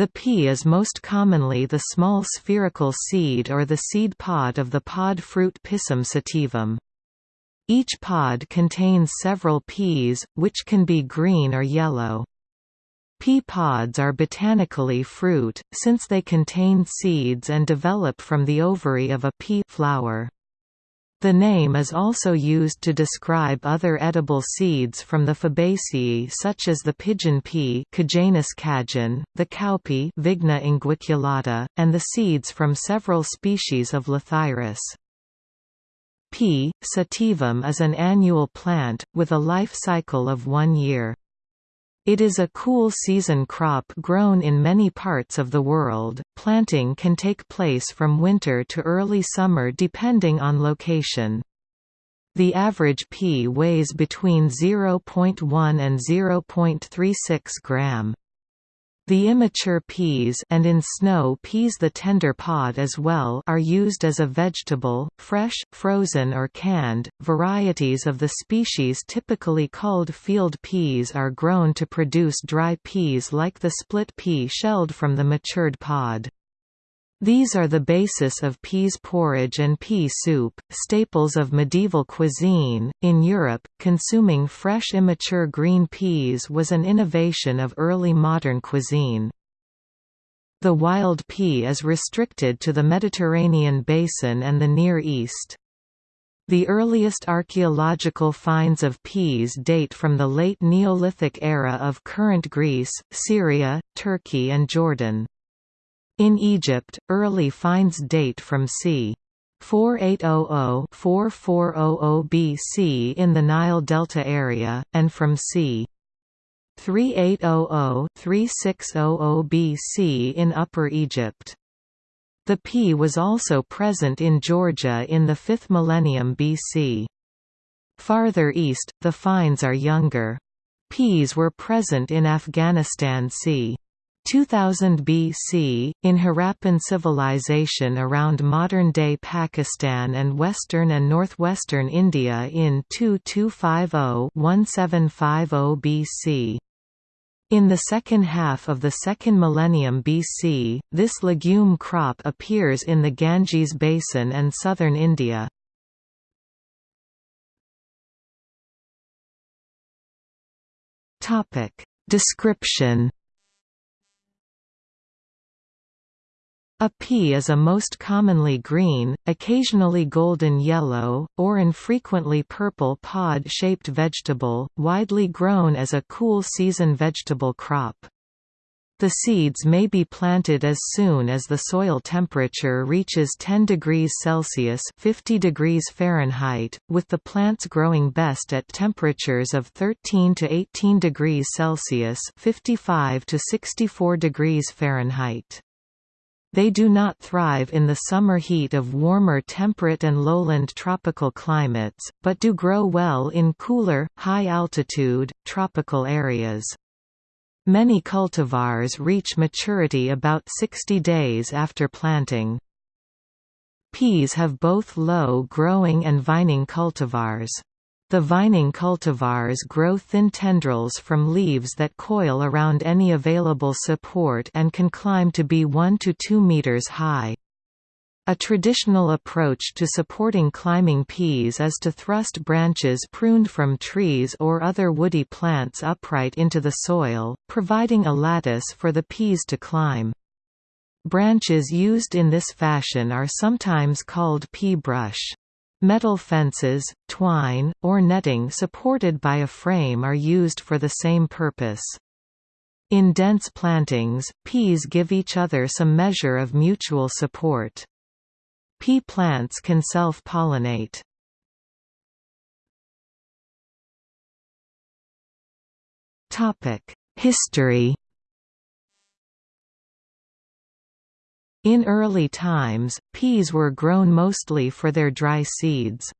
The pea is most commonly the small spherical seed or the seed pod of the pod fruit Pisum sativum. Each pod contains several peas, which can be green or yellow. Pea pods are botanically fruit, since they contain seeds and develop from the ovary of a pea flower. The name is also used to describe other edible seeds from the Fabaceae such as the pigeon pea cajan, the cowpea Vigna unguiculata, and the seeds from several species of Lathyrus. P. sativum is an annual plant, with a life cycle of one year. It is a cool season crop grown in many parts of the world. Planting can take place from winter to early summer depending on location. The average pea weighs between 0.1 and 0.36 gram. The immature peas and in snow peas the tender pod as well are used as a vegetable, fresh, frozen or canned. Varieties of the species typically called field peas are grown to produce dry peas like the split pea shelled from the matured pod. These are the basis of pease porridge and pea soup, staples of medieval cuisine. In Europe, consuming fresh immature green peas was an innovation of early modern cuisine. The wild pea is restricted to the Mediterranean basin and the Near East. The earliest archaeological finds of peas date from the late Neolithic era of current Greece, Syria, Turkey and Jordan. In Egypt, early finds date from c. 4800–4400 BC in the Nile Delta area, and from c. 3800–3600 BC in Upper Egypt. The pea was also present in Georgia in the 5th millennium BC. Farther east, the finds are younger. Peas were present in Afghanistan c. 2000 BC, in Harappan civilization around modern-day Pakistan and western and northwestern India in 2250–1750 BC. In the second half of the second millennium BC, this legume crop appears in the Ganges basin and southern India. Description A pea is a most commonly green, occasionally golden yellow, or infrequently purple pod-shaped vegetable, widely grown as a cool season vegetable crop. The seeds may be planted as soon as the soil temperature reaches 10 degrees Celsius 50 degrees Fahrenheit, with the plants growing best at temperatures of 13 to 18 degrees Celsius 55 to 64 degrees Fahrenheit. They do not thrive in the summer heat of warmer temperate and lowland tropical climates, but do grow well in cooler, high-altitude, tropical areas. Many cultivars reach maturity about 60 days after planting. Peas have both low-growing and vining cultivars. The vining cultivars grow thin tendrils from leaves that coil around any available support and can climb to be 1 to 2 meters high. A traditional approach to supporting climbing peas is to thrust branches pruned from trees or other woody plants upright into the soil, providing a lattice for the peas to climb. Branches used in this fashion are sometimes called pea brush. Metal fences, twine, or netting supported by a frame are used for the same purpose. In dense plantings, peas give each other some measure of mutual support. Pea plants can self-pollinate. History In early times, peas were grown mostly for their dry seeds.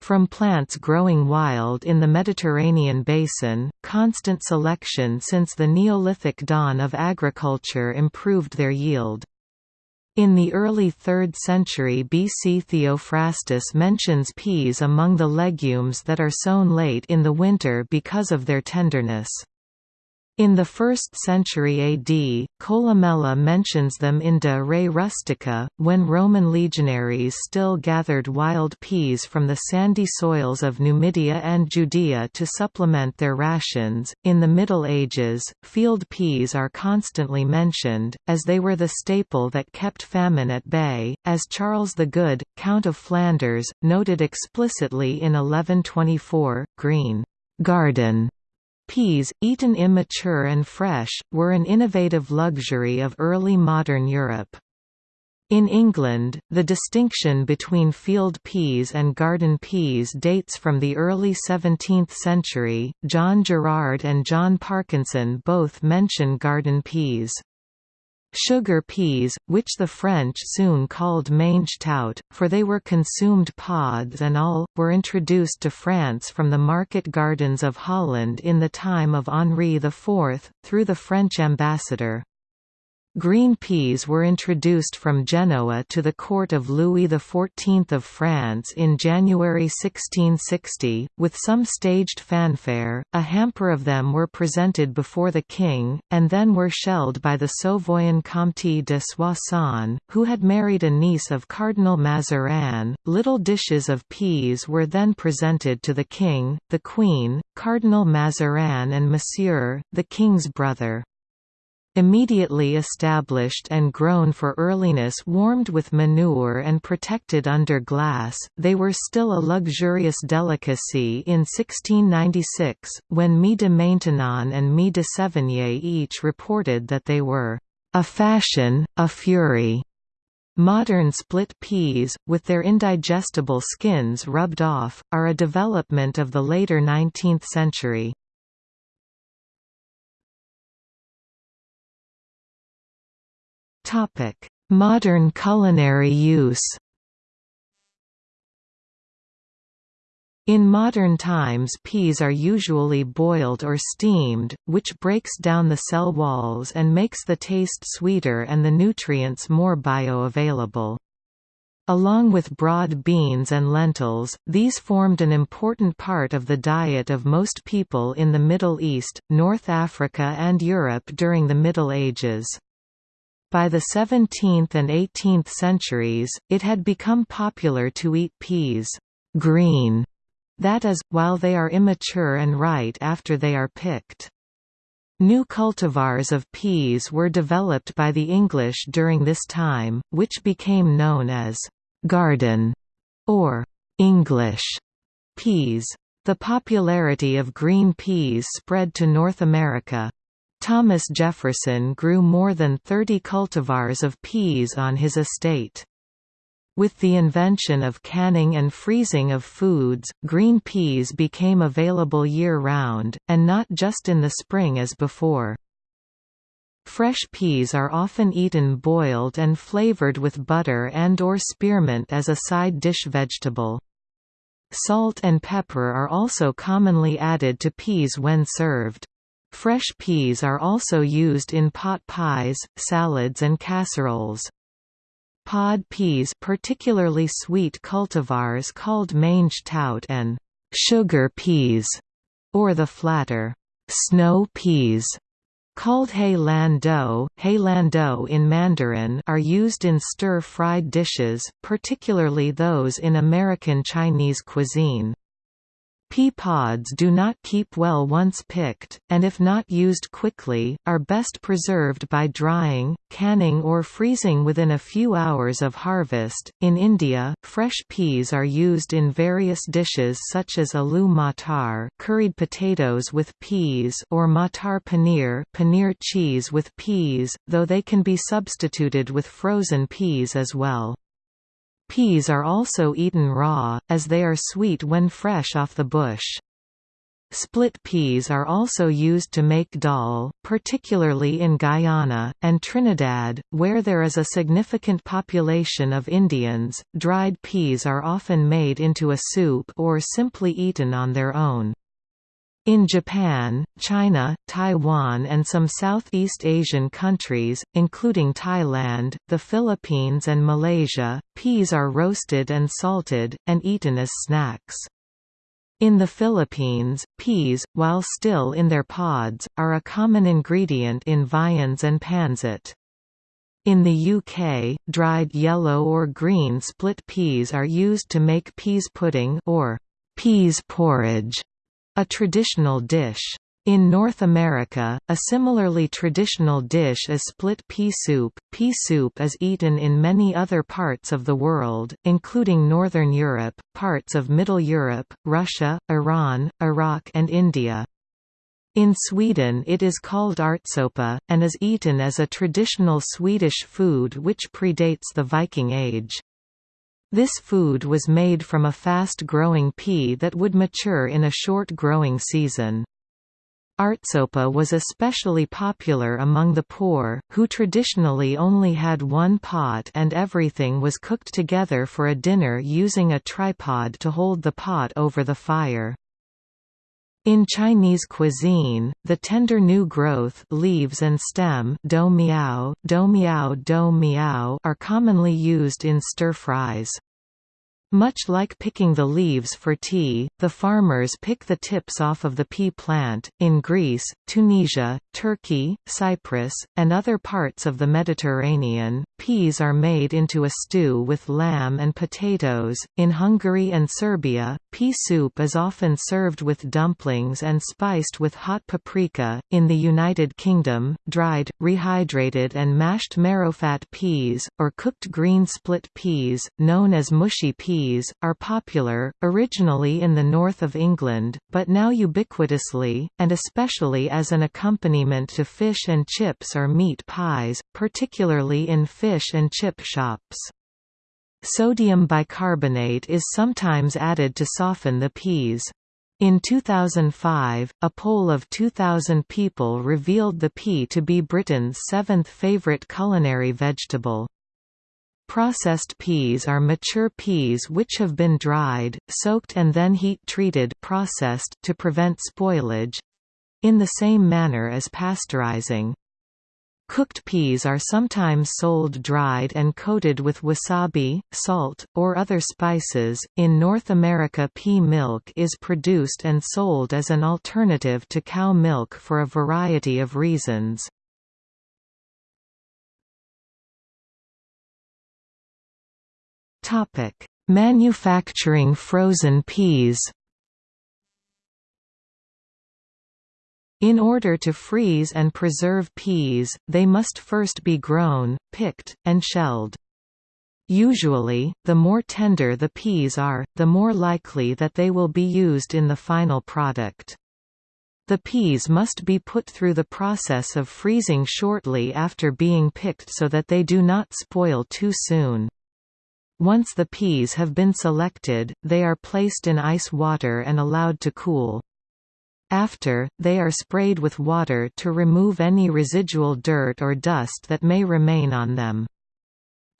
From plants growing wild in the Mediterranean basin, constant selection since the Neolithic dawn of agriculture improved their yield. In the early 3rd century BC Theophrastus mentions peas among the legumes that are sown late in the winter because of their tenderness. In the 1st century AD, Columella mentions them in De Re Rustica, when Roman legionaries still gathered wild peas from the sandy soils of Numidia and Judea to supplement their rations. In the Middle Ages, field peas are constantly mentioned, as they were the staple that kept famine at bay, as Charles the Good, Count of Flanders, noted explicitly in 1124. Green garden Peas, eaten immature and fresh, were an innovative luxury of early modern Europe. In England, the distinction between field peas and garden peas dates from the early 17th century. John Gerard and John Parkinson both mention garden peas. Sugar peas, which the French soon called mange tout, for they were consumed pods and all, were introduced to France from the market gardens of Holland in the time of Henri IV, through the French ambassador. Green peas were introduced from Genoa to the court of Louis XIV of France in January 1660, with some staged fanfare, a hamper of them were presented before the king, and then were shelled by the Savoyard Comte de Soissons, who had married a niece of Cardinal Mazarin. Little dishes of peas were then presented to the king, the queen, Cardinal Mazarin and Monsieur, the king's brother. Immediately established and grown for earliness warmed with manure and protected under glass, they were still a luxurious delicacy in 1696, when Mie de Maintenon and Mie de Sévigné each reported that they were a fashion, a fury. Modern split peas, with their indigestible skins rubbed off, are a development of the later 19th century. Modern culinary use In modern times peas are usually boiled or steamed, which breaks down the cell walls and makes the taste sweeter and the nutrients more bioavailable. Along with broad beans and lentils, these formed an important part of the diet of most people in the Middle East, North Africa and Europe during the Middle Ages. By the 17th and 18th centuries, it had become popular to eat peas green, that is, while they are immature and right after they are picked. New cultivars of peas were developed by the English during this time, which became known as «garden» or «English» peas. The popularity of green peas spread to North America. Thomas Jefferson grew more than 30 cultivars of peas on his estate. With the invention of canning and freezing of foods, green peas became available year-round, and not just in the spring as before. Fresh peas are often eaten boiled and flavored with butter and or spearmint as a side dish vegetable. Salt and pepper are also commonly added to peas when served. Fresh peas are also used in pot pies, salads and casseroles. Pod peas particularly sweet cultivars called mange tout and «sugar peas» or the flatter «snow peas» called hei lan dou, hei lan dou in Mandarin are used in stir-fried dishes, particularly those in American Chinese cuisine. Pea pods do not keep well once picked, and if not used quickly, are best preserved by drying, canning, or freezing within a few hours of harvest. In India, fresh peas are used in various dishes such as aloo matar, curried potatoes with peas, or matar paneer, paneer cheese with peas, though they can be substituted with frozen peas as well. Peas are also eaten raw, as they are sweet when fresh off the bush. Split peas are also used to make dal, particularly in Guyana, and Trinidad, where there is a significant population of Indians. Dried peas are often made into a soup or simply eaten on their own. In Japan, China, Taiwan and some Southeast Asian countries, including Thailand, the Philippines and Malaysia, peas are roasted and salted, and eaten as snacks. In the Philippines, peas, while still in their pods, are a common ingredient in viands and pancit. In the UK, dried yellow or green split peas are used to make pease pudding or pease porridge, a traditional dish. In North America, a similarly traditional dish is split pea soup. Pea soup is eaten in many other parts of the world, including Northern Europe, parts of Middle Europe, Russia, Iran, Iraq and India. In Sweden it is called ärtsoppa, and is eaten as a traditional Swedish food which predates the Viking Age. This food was made from a fast-growing pea that would mature in a short growing season. Ärtsoppa was especially popular among the poor, who traditionally only had one pot and everything was cooked together for a dinner using a tripod to hold the pot over the fire. In Chinese cuisine, the tender new growth leaves and stem do miao, do miao, do miao are commonly used in stir-fries. Much like picking the leaves for tea, the farmers pick the tips off of the pea plant. In Greece, Tunisia, Turkey, Cyprus, and other parts of the Mediterranean, peas are made into a stew with lamb and potatoes. In Hungary and Serbia, pea soup is often served with dumplings and spiced with hot paprika. In the United Kingdom, dried, rehydrated, and mashed marrowfat peas, or cooked green split peas, known as mushy peas, peas, are popular, originally in the north of England, but now ubiquitously, and especially as an accompaniment to fish and chips or meat pies, particularly in fish and chip shops. Sodium bicarbonate is sometimes added to soften the peas. In 2005, a poll of 2,000 people revealed the pea to be Britain's seventh favourite culinary vegetable. Processed peas are mature peas which have been dried, soaked and then heat-treated processed to prevent spoilage—in the same manner as pasteurizing. Cooked peas are sometimes sold dried and coated with wasabi, salt, or other spices. In North America, pea milk is produced and sold as an alternative to cow milk for a variety of reasons. Topic: Manufacturing frozen peas. In order to freeze and preserve peas, they must first be grown, picked, and shelled. Usually, the more tender the peas are, the more likely that they will be used in the final product. The peas must be put through the process of freezing shortly after being picked so that they do not spoil too soon. Once the peas have been selected, they are placed in ice water and allowed to cool. After, they are sprayed with water to remove any residual dirt or dust that may remain on them.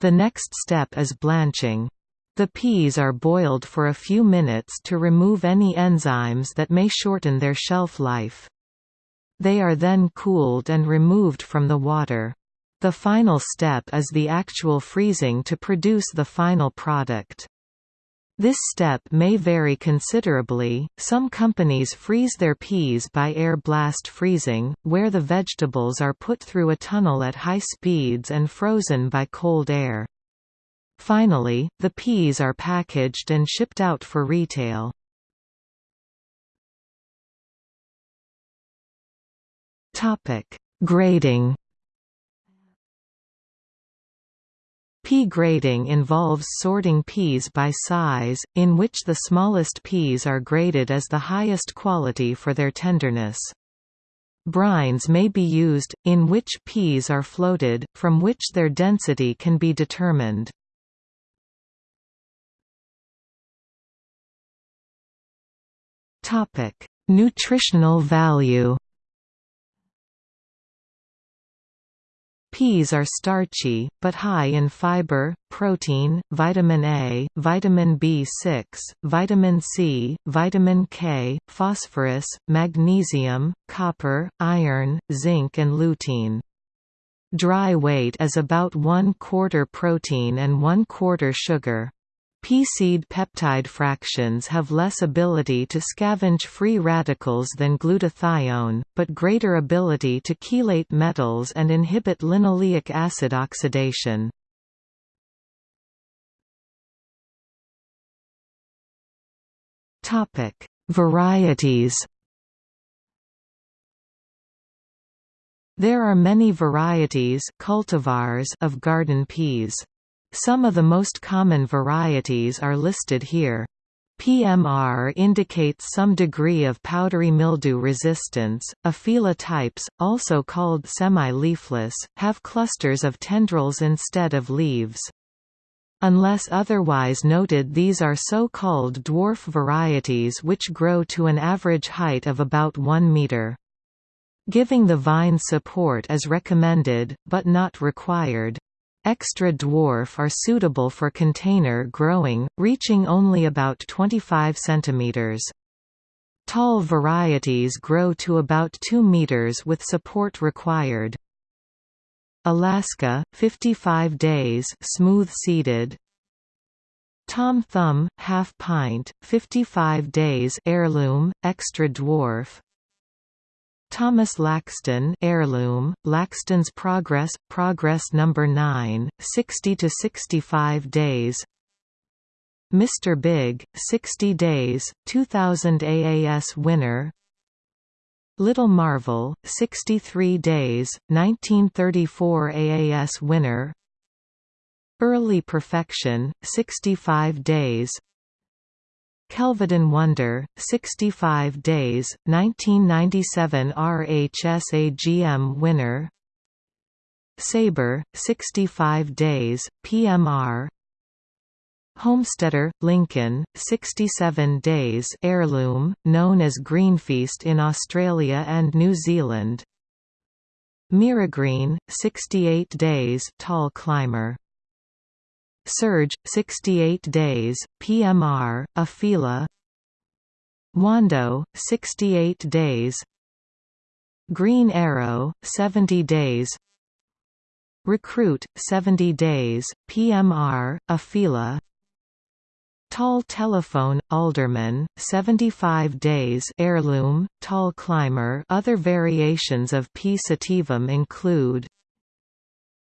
The next step is blanching. The peas are boiled for a few minutes to remove any enzymes that may shorten their shelf life. They are then cooled and removed from the water. The final step is the actual freezing to produce the final product. This step may vary considerably. Some companies freeze their peas by air blast freezing, where the vegetables are put through a tunnel at high speeds and frozen by cold air. Finally, the peas are packaged and shipped out for retail. Topic: Grading Pea grading involves sorting peas by size, in which the smallest peas are graded as the highest quality for their tenderness. Brines may be used, in which peas are floated, from which their density can be determined. Nutritional value Peas are starchy, but high in fiber, protein, vitamin A, vitamin B6, vitamin C, vitamin K, phosphorus, magnesium, copper, iron, zinc and lutein. Dry weight is about one quarter protein and one quarter sugar. P-seed peptide fractions have less ability to scavenge free radicals than glutathione, but greater ability to chelate metals and inhibit linoleic acid oxidation. Varieties There are many varieties cultivars of garden peas. Some of the most common varieties are listed here. PMR indicates some degree of powdery mildew resistance. Afila types, also called semi-leafless, have clusters of tendrils instead of leaves. Unless otherwise noted these are so-called dwarf varieties which grow to an average height of about 1 meter. Giving the vine support is recommended, but not required. Extra dwarf are suitable for container growing, reaching only about 25 cm. Tall varieties grow to about 2 meters with support required. Alaska, 55 days smooth-seeded Tom Thumb, half pint, 55 days heirloom, extra dwarf Thomas Laxton heirloom, Laxton's Progress, Progress Number 9, 60 to 65 days. Mr. Big, 60 days, 2000 AAS winner. Little Marvel, 63 days, 1934 AAS winner. Early Perfection, 65 days, Kelvedon Wonder, 65 days, 1997 RHSAGM winner. Sabre, 65 days, PMR Homesteader, Lincoln, 67 days heirloom, known as Greenfeast in Australia and New Zealand. Miragreen, 68 days tall climber Surge, 68 days, PMR, Afila Wando, 68 days. Green Arrow, 70 days. Recruit, 70 days, PMR, Afila Tall Telephone, Alderman, 75 days Heirloom, Tall Climber. Other variations of P. sativum include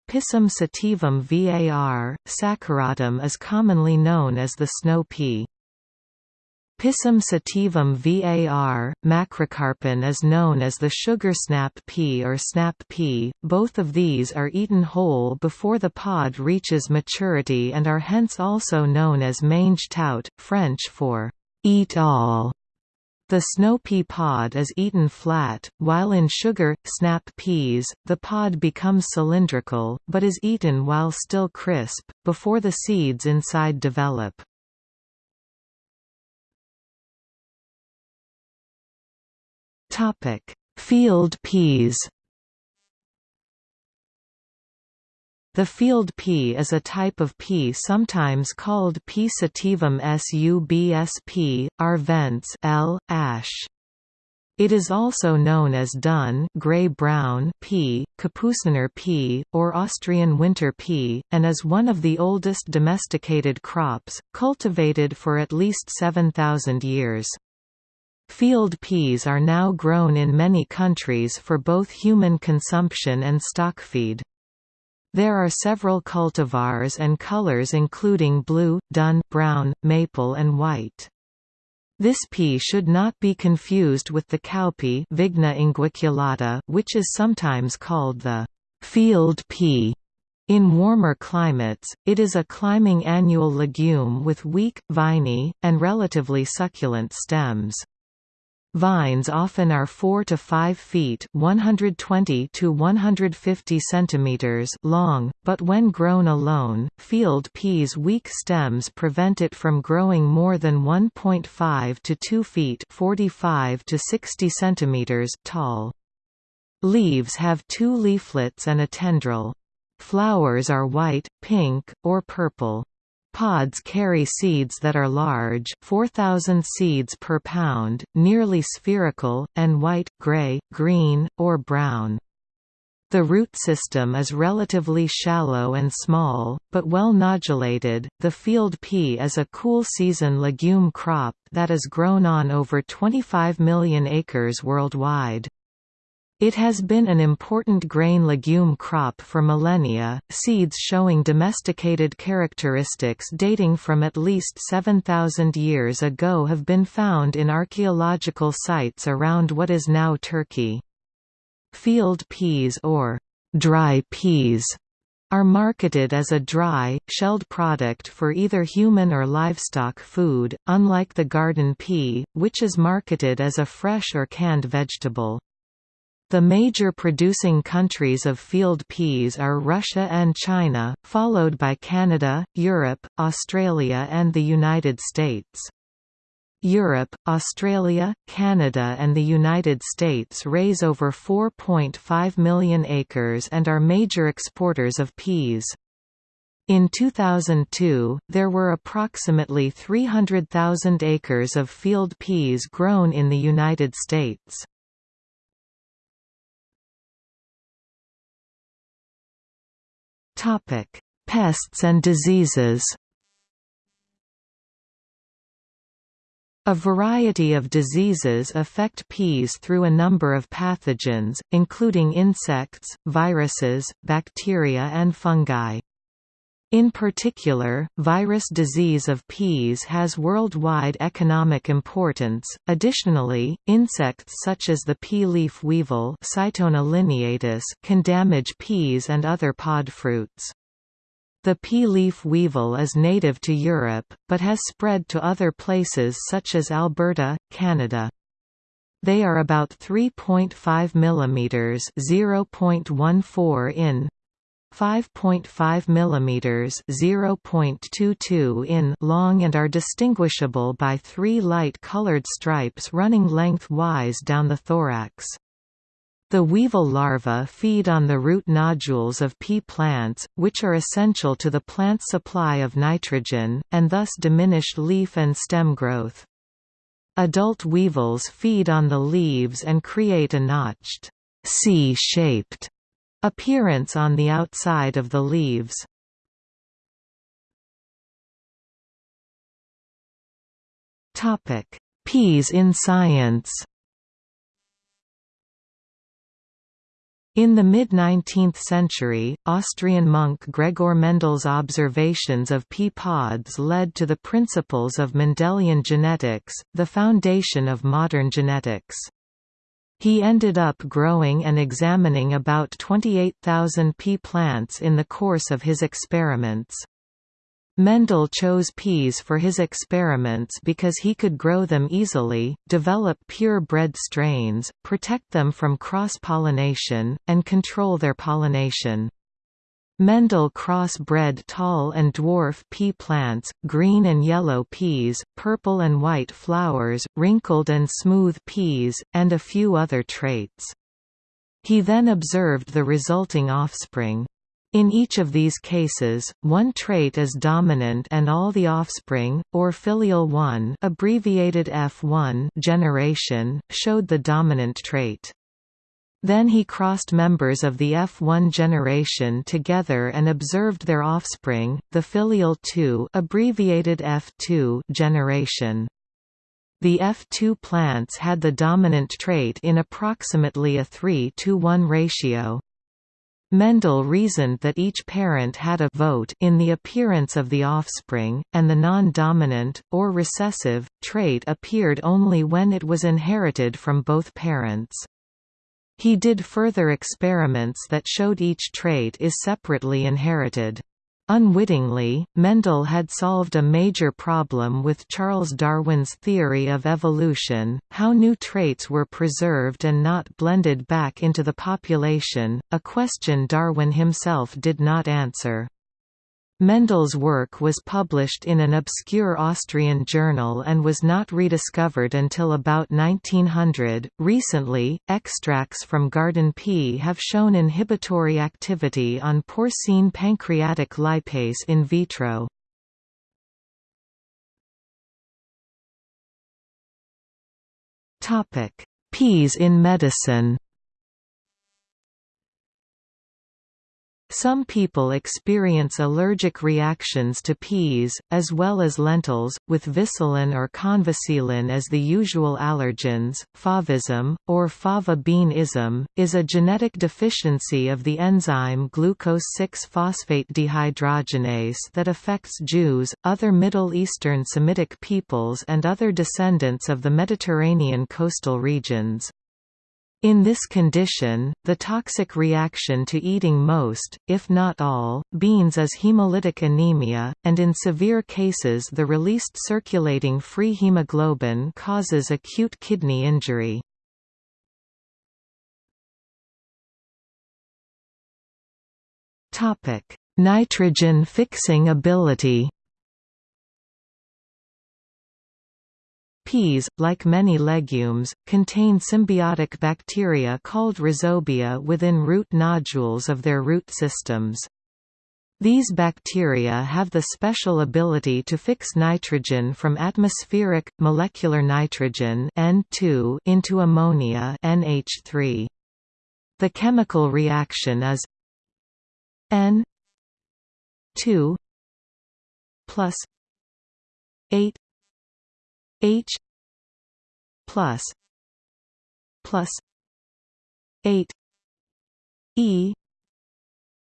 Pisum sativum var, saccharatum is commonly known as the snow pea. Pisum sativum var, macrocarpon is known as the sugar snap pea or snap pea. Both of these are eaten whole before the pod reaches maturity and are hence also known as mange tout, French for eat all. The snow pea pod is eaten flat, while in sugar, snap peas, the pod becomes cylindrical, but is eaten while still crisp, before the seeds inside develop. Field peas The field pea is a type of pea sometimes called P. sativum subsp, arvense L. ash. It is also known as dun gray-brown pea, Kapucijner pea, or Austrian winter pea, and is one of the oldest domesticated crops, cultivated for at least 7,000 years. Field peas are now grown in many countries for both human consumption and stockfeed. There are several cultivars and colors including blue, dun, brown, maple and white. This pea should not be confused with the cowpea Vigna unguiculata, which is sometimes called the field pea. In warmer climates, it is a climbing annual legume with weak, viney, and relatively succulent stems. Vines often are 4 to 5 feet 120 to 150 centimeters long, but when grown alone, field peas' weak stems prevent it from growing more than 1.5 to 2 feet 45 to 60 centimeters tall. Leaves have two leaflets and a tendril. Flowers are white, pink, or purple. Pods carry seeds that are large 4,000 seeds per pound, nearly spherical, and white, gray, green, or brown. The root system is relatively shallow and small, but well nodulated. The field pea is a cool season legume crop that is grown on over 25 million acres worldwide. It has been an important grain legume crop for millennia, seeds showing domesticated characteristics dating from at least 7,000 years ago have been found in archaeological sites around what is now Turkey. Field peas or dry peas are marketed as a dry, shelled product for either human or livestock food, unlike the garden pea, which is marketed as a fresh or canned vegetable. The major producing countries of field peas are Russia and China, followed by Canada, Europe, Australia and the United States. Europe, Australia, Canada and the United States raise over 4.5 million acres and are major exporters of peas. In 2002, there were approximately 300,000 acres of field peas grown in the United States. Pests and diseases A variety of diseases affect peas through a number of pathogens, including insects, viruses, bacteria and fungi. In particular, virus disease of peas has worldwide economic importance. Additionally, insects such as the pea leaf weevil can damage peas and other pod fruits. The pea-leaf weevil is native to Europe, but has spread to other places such as Alberta, Canada. They are about 3.5 mm (0.14 in) 5.5 mm (0.22 in) long and are distinguishable by three light-colored stripes running lengthwise down the thorax. The weevil larvae feed on the root nodules of pea plants, which are essential to the plant's supply of nitrogen, and thus diminish leaf and stem growth. Adult weevils feed on the leaves and create a notched, C-shaped appearance on the outside of the leaves. Topic: Peas in science In the mid-19th century, Austrian monk Gregor Mendel's observations of pea pods led to the principles of Mendelian genetics, the foundation of modern genetics. He ended up growing and examining about 28,000 pea plants in the course of his experiments. Mendel chose peas for his experiments because he could grow them easily, develop pure-bred strains, protect them from cross-pollination, and control their pollination. Mendel cross-bred tall and dwarf pea plants, green and yellow peas, purple and white flowers, wrinkled and smooth peas, and a few other traits. He then observed the resulting offspring. In each of these cases, one trait is dominant and all the offspring, or filial 1 abbreviated F1 generation, showed the dominant trait. Then he crossed members of the F1 generation together and observed their offspring, the filial 2 abbreviated F2 generation. The F2 plants had the dominant trait in approximately a 3 to 1 ratio. Mendel reasoned that each parent had a vote in the appearance of the offspring, and the non-dominant, or recessive, trait appeared only when it was inherited from both parents. He did further experiments that showed each trait is separately inherited. Unwittingly, Mendel had solved a major problem with Charles Darwin's theory of evolution, how new traits were preserved and not blended back into the population, a question Darwin himself did not answer. Mendel's work was published in an obscure Austrian journal and was not rediscovered until about 1900. Recently, extracts from garden pea have shown inhibitory activity on porcine pancreatic lipase in vitro. Topic: Peas in medicine. Some people experience allergic reactions to peas, as well as lentils, with vicilin or convicilin as the usual allergens. Favism, or fava bean-ism, is a genetic deficiency of the enzyme glucose-6-phosphate dehydrogenase that affects Jews, other Middle Eastern Semitic peoples and other descendants of the Mediterranean coastal regions. In this condition, the toxic reaction to eating most, if not all, beans is hemolytic anemia, and in severe cases the released circulating free hemoglobin causes acute kidney injury. Nitrogen fixing ability Peas, like many legumes, contain symbiotic bacteria called rhizobia within root nodules of their root systems. These bacteria have the special ability to fix nitrogen from atmospheric, molecular nitrogen N2 into ammonia NH3. The chemical reaction is N 2 plus 8 H plus plus eight E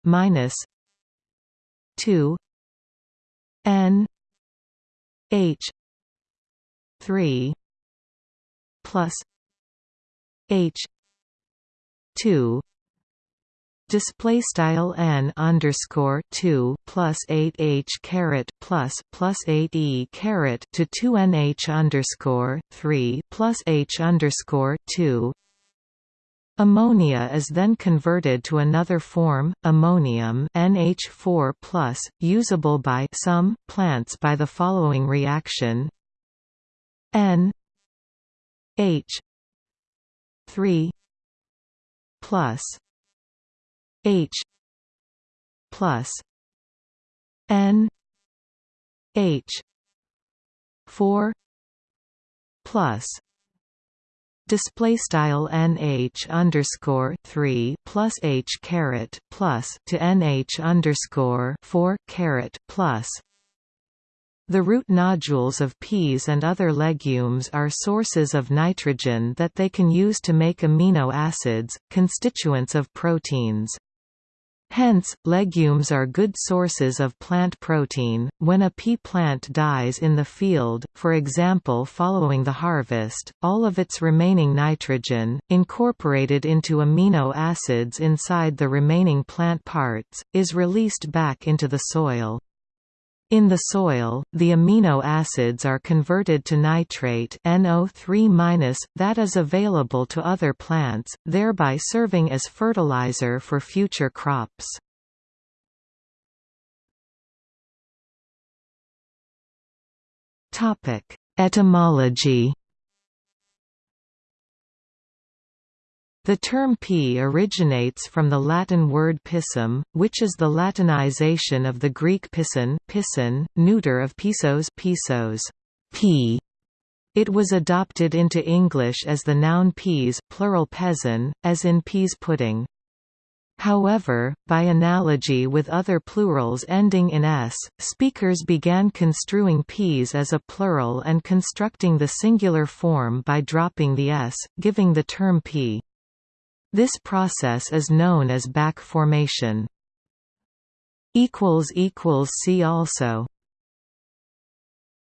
minus two N H three plus H two display style n underscore 2 plus 8 h caret plus plus 8 e caret to 2 n h underscore 3 plus h underscore 2 Ammonia is then converted to another form, ammonium NH4+, usable by some plants by the following reaction: N H 3 plus H plus N H four plus display style nh underscore three plus h caret plus to nh underscore four caret plus the root nodules of peas and other legumes are sources of nitrogen that they can use to make amino acids, constituents of proteins. Hence, legumes are good sources of plant protein. When a pea plant dies in the field, for example following the harvest, all of its remaining nitrogen, incorporated into amino acids inside the remaining plant parts, is released back into the soil. In the soil, the amino acids are converted to nitrate NO3- that is available to other plants, thereby serving as fertilizer for future crops. Etymology The term pea originates from the Latin word pisum, which is the Latinization of the Greek pison, pison neuter of pisos, pisos pea. It was adopted into English as the noun pease plural pesen, as in pease pudding. However, by analogy with other plurals ending in s, speakers began construing pease as a plural and constructing the singular form by dropping the s, giving the term pea. This process is known as back formation. See also